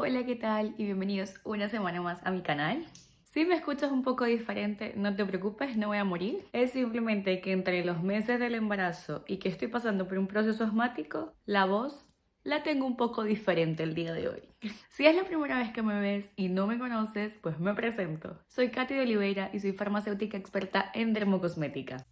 Hola, ¿qué tal? Y bienvenidos una semana más a mi canal. Si me escuchas un poco diferente, no te preocupes, no voy a morir. Es simplemente que entre los meses del embarazo y que estoy pasando por un proceso asmático, la voz la tengo un poco diferente el día de hoy. Si es la primera vez que me ves y no me conoces, pues me presento. Soy Katy de Oliveira y soy farmacéutica experta en dermocosmética.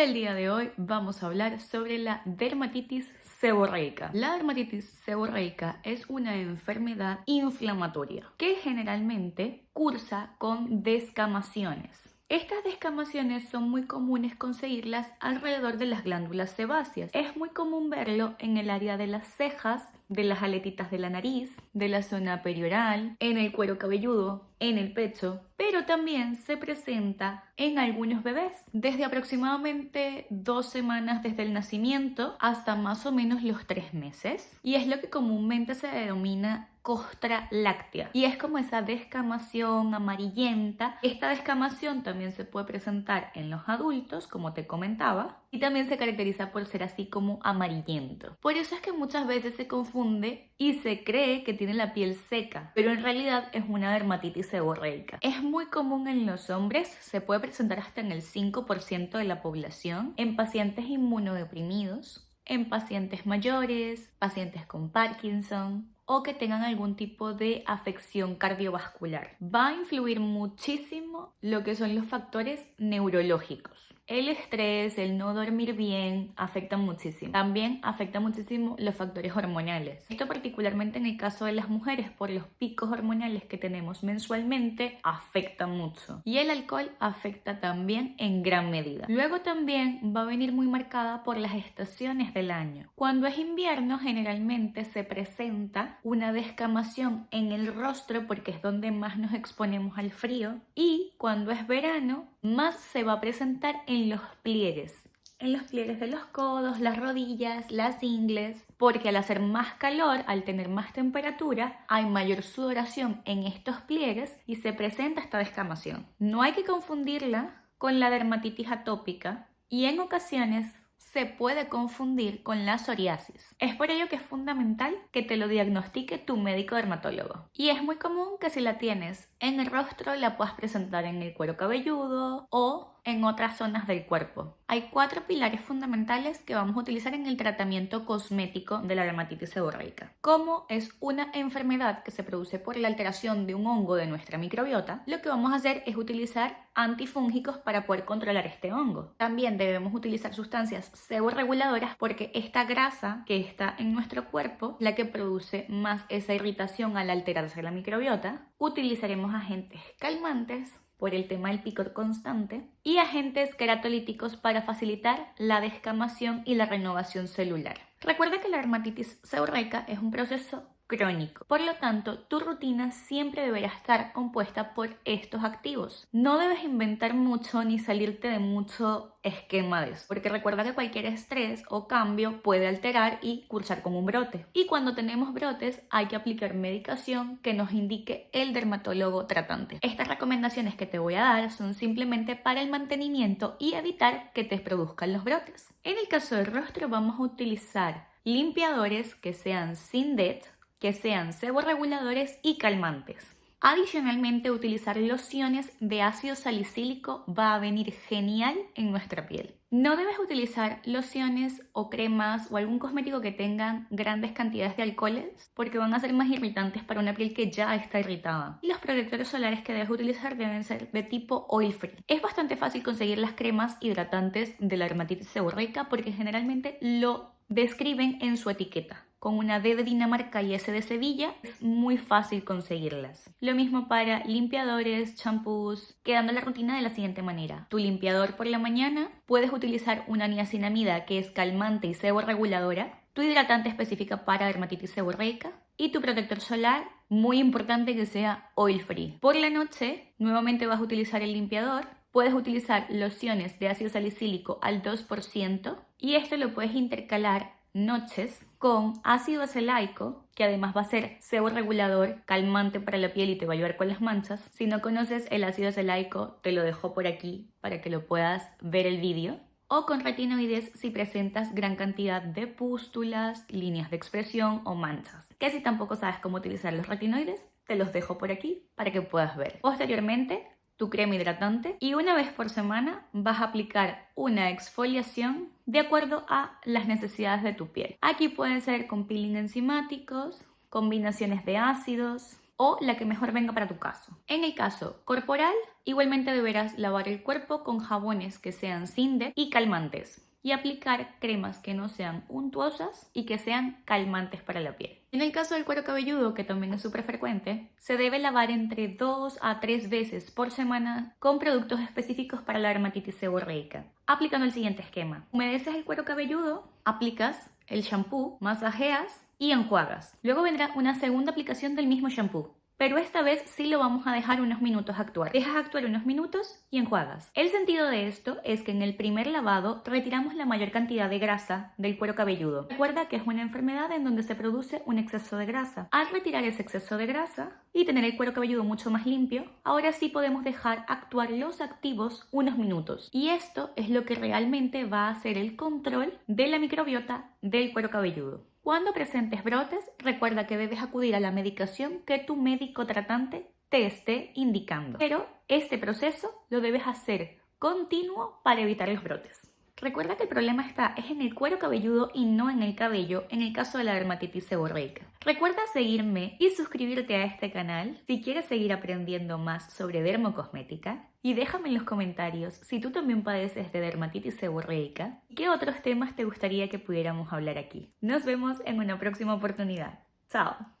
El día de hoy vamos a hablar sobre la dermatitis seborreica. La dermatitis seborreica es una enfermedad inflamatoria que generalmente cursa con descamaciones. Estas descamaciones son muy comunes conseguirlas alrededor de las glándulas sebáceas. Es muy común verlo en el área de las cejas, de las aletitas de la nariz, de la zona perioral, en el cuero cabelludo, en el pecho, pero también se presenta en algunos bebés, desde aproximadamente dos semanas desde el nacimiento hasta más o menos los tres meses, y es lo que comúnmente se denomina costra láctea y es como esa descamación amarillenta. Esta descamación también se puede presentar en los adultos, como te comentaba, y también se caracteriza por ser así como amarillento. Por eso es que muchas veces se confunde y se cree que tiene la piel seca, pero en realidad es una dermatitis seborreica. Es muy común en los hombres, se puede presentar hasta en el 5% de la población, en pacientes inmunodeprimidos, en pacientes mayores, pacientes con Parkinson o que tengan algún tipo de afección cardiovascular. Va a influir muchísimo lo que son los factores neurológicos. El estrés, el no dormir bien, afecta muchísimo. También afecta muchísimo los factores hormonales. Esto particularmente en el caso de las mujeres, por los picos hormonales que tenemos mensualmente, afecta mucho. Y el alcohol afecta también en gran medida. Luego también va a venir muy marcada por las estaciones del año. Cuando es invierno, generalmente se presenta una descamación en el rostro porque es donde más nos exponemos al frío. Y cuando es verano, más se va a presentar en los pliegues. En los pliegues de los codos, las rodillas, las ingles, porque al hacer más calor, al tener más temperatura, hay mayor sudoración en estos pliegues y se presenta esta descamación. No hay que confundirla con la dermatitis atópica y en ocasiones se puede confundir con la psoriasis. Es por ello que es fundamental que te lo diagnostique tu médico dermatólogo. Y es muy común que si la tienes en el rostro la puedas presentar en el cuero cabelludo o en otras zonas del cuerpo. Hay cuatro pilares fundamentales que vamos a utilizar en el tratamiento cosmético de la dermatitis seborreica. Como es una enfermedad que se produce por la alteración de un hongo de nuestra microbiota, lo que vamos a hacer es utilizar antifúngicos para poder controlar este hongo. También debemos utilizar sustancias seborreguladoras porque esta grasa que está en nuestro cuerpo, la que produce más esa irritación al alterarse la microbiota, utilizaremos agentes calmantes por el tema del picor constante y agentes queratolíticos para facilitar la descamación y la renovación celular. Recuerda que la dermatitis seborreica es un proceso crónico. Por lo tanto, tu rutina siempre deberá estar compuesta por estos activos. No debes inventar mucho ni salirte de mucho esquema de eso, porque recuerda que cualquier estrés o cambio puede alterar y cursar como un brote. Y cuando tenemos brotes hay que aplicar medicación que nos indique el dermatólogo tratante. Estas recomendaciones que te voy a dar son simplemente para el mantenimiento y evitar que te produzcan los brotes. En el caso del rostro vamos a utilizar limpiadores que sean sin DET, que sean seborreguladores y calmantes. Adicionalmente, utilizar lociones de ácido salicílico va a venir genial en nuestra piel. No debes utilizar lociones o cremas o algún cosmético que tengan grandes cantidades de alcoholes porque van a ser más irritantes para una piel que ya está irritada. Y los protectores solares que debes utilizar deben ser de tipo oil free. Es bastante fácil conseguir las cremas hidratantes de la dermatitis seborreica porque generalmente lo describen en su etiqueta con una D de Dinamarca y S de Sevilla, es muy fácil conseguirlas. Lo mismo para limpiadores, champús, quedando la rutina de la siguiente manera. Tu limpiador por la mañana, puedes utilizar una niacinamida que es calmante y seborreguladora, tu hidratante específica para dermatitis seborreica y tu protector solar, muy importante que sea oil free. Por la noche, nuevamente vas a utilizar el limpiador, puedes utilizar lociones de ácido salicílico al 2% y esto lo puedes intercalar noches con ácido acelaico, que además va a ser sebo regulador, calmante para la piel y te va a ayudar con las manchas. Si no conoces el ácido acelaico, te lo dejo por aquí para que lo puedas ver el vídeo. o con retinoides si presentas gran cantidad de pústulas, líneas de expresión o manchas. Que si tampoco sabes cómo utilizar los retinoides, te los dejo por aquí para que puedas ver. Posteriormente, tu crema hidratante y una vez por semana vas a aplicar una exfoliación de acuerdo a las necesidades de tu piel. Aquí pueden ser con peeling enzimáticos, combinaciones de ácidos, o la que mejor venga para tu caso. En el caso corporal, igualmente deberás lavar el cuerpo con jabones que sean Cinde y calmantes y aplicar cremas que no sean untuosas y que sean calmantes para la piel. En el caso del cuero cabelludo, que también es súper frecuente, se debe lavar entre 2 a 3 veces por semana con productos específicos para la dermatitis seborreica, aplicando el siguiente esquema. Humedeces el cuero cabelludo, aplicas el shampoo, masajeas y enjuagas. Luego vendrá una segunda aplicación del mismo shampoo. Pero esta vez sí lo vamos a dejar unos minutos actuar. Dejas actuar unos minutos y enjuagas. El sentido de esto es que en el primer lavado retiramos la mayor cantidad de grasa del cuero cabelludo. Recuerda que es una enfermedad en donde se produce un exceso de grasa. Al retirar ese exceso de grasa y tener el cuero cabelludo mucho más limpio, ahora sí podemos dejar actuar los activos unos minutos. Y esto es lo que realmente va a hacer el control de la microbiota del cuero cabelludo. Cuando presentes brotes, recuerda que debes acudir a la medicación que tu médico tratante te esté indicando. Pero este proceso lo debes hacer continuo para evitar los brotes. Recuerda que el problema está es en el cuero cabelludo y no en el cabello en el caso de la dermatitis seborreica. Recuerda seguirme y suscribirte a este canal si quieres seguir aprendiendo más sobre dermocosmética y déjame en los comentarios si tú también padeces de dermatitis seborreica y qué otros temas te gustaría que pudiéramos hablar aquí. Nos vemos en una próxima oportunidad. Chao.